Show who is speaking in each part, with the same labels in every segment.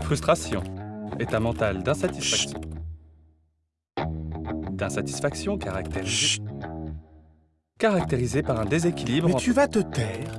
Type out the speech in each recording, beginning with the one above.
Speaker 1: Frustration, état mental d'insatisfaction. D'insatisfaction caractérisée, caractérisée par un déséquilibre
Speaker 2: Mais tu vas te taire.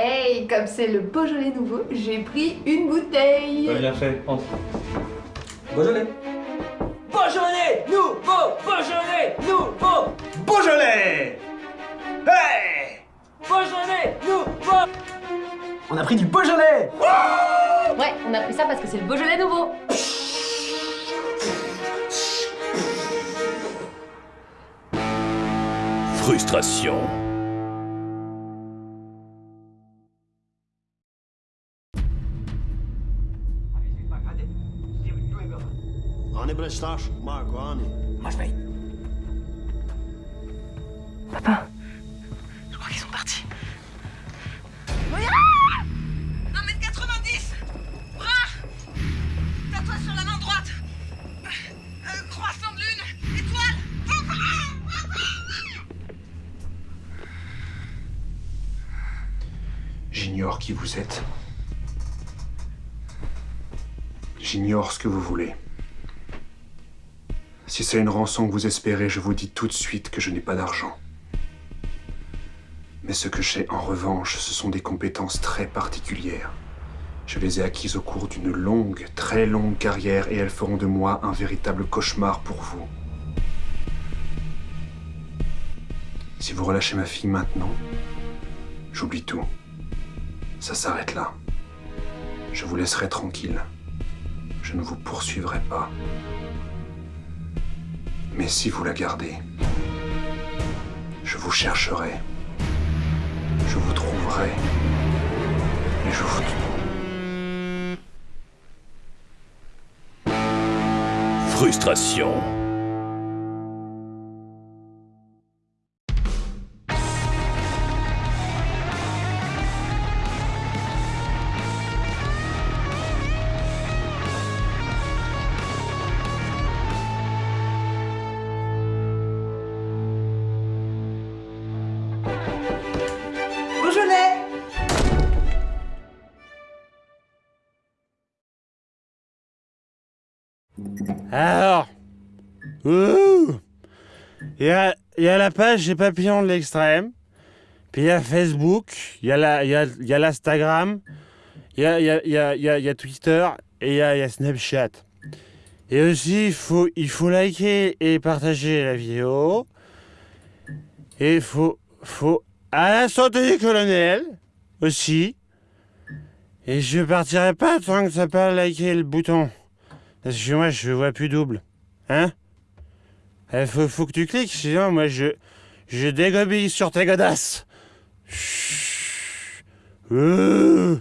Speaker 3: Hey, comme c'est le Beaujolais nouveau, j'ai pris une bouteille.
Speaker 1: bien fait, entre.
Speaker 4: Beaujolais Beaujolais Nouveau Beaujolais Nouveau
Speaker 2: Beaujolais Hey
Speaker 4: Beaujolais Nouveau On a pris du Beaujolais
Speaker 3: Ouais, on a pris ça parce que c'est le Beaujolais nouveau.
Speaker 5: Frustration.
Speaker 6: Ani starš, Marko, Ani.
Speaker 4: Moi je paye.
Speaker 7: Je crois qu'ils sont partis. 1m90 Bras Tatouage sur la main droite Euh, Croissant de lune Étoile
Speaker 2: J'ignore qui vous êtes. J'ignore ce que vous voulez. Si c'est une rançon que vous espérez, je vous dis tout de suite que je n'ai pas d'argent. Mais ce que j'ai en revanche, ce sont des compétences très particulières. Je les ai acquises au cours d'une longue, très longue carrière et elles feront de moi un véritable cauchemar pour vous. Si vous relâchez ma fille maintenant, j'oublie tout. Ça s'arrête là. Je vous laisserai tranquille. Je ne vous poursuivrai pas. Mais si vous la gardez, je vous chercherai. Je vous trouverai. Et je vous...
Speaker 5: Frustration.
Speaker 8: Alors, il y a, y a la page des papillons de l'extrême, puis il y a Facebook, il y a l'Instagram, il y a, y, a, y, y a- Twitter et il y a, Snapchat. Et aussi, il faut, il faut liker et partager la vidéo. Et il faut, faut à la santé du colonel aussi. Et je partirai pas tant que t'as pas liké le bouton. Parce que moi, je vois plus double. Hein Il faut, faut que tu cliques, sinon moi, je, je dégobille sur tes godasses. Chut. Euh.